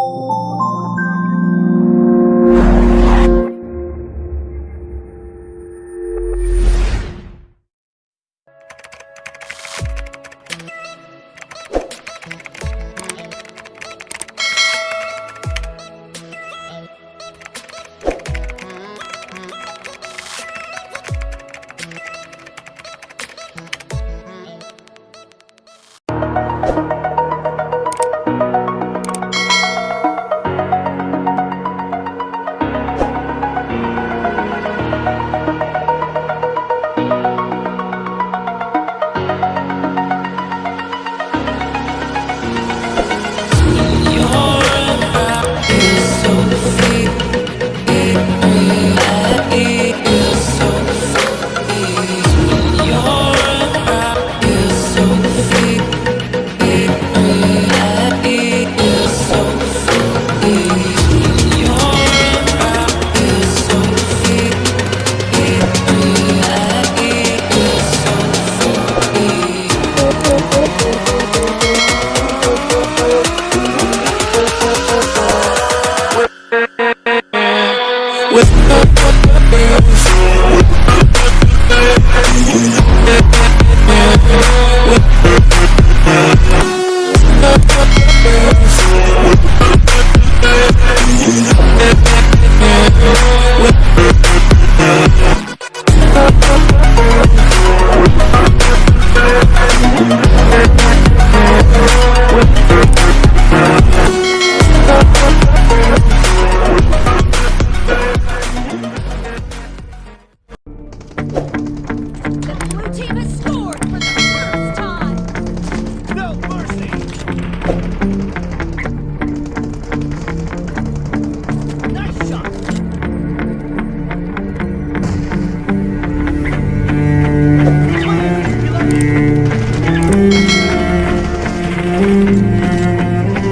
The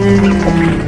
Killing spree!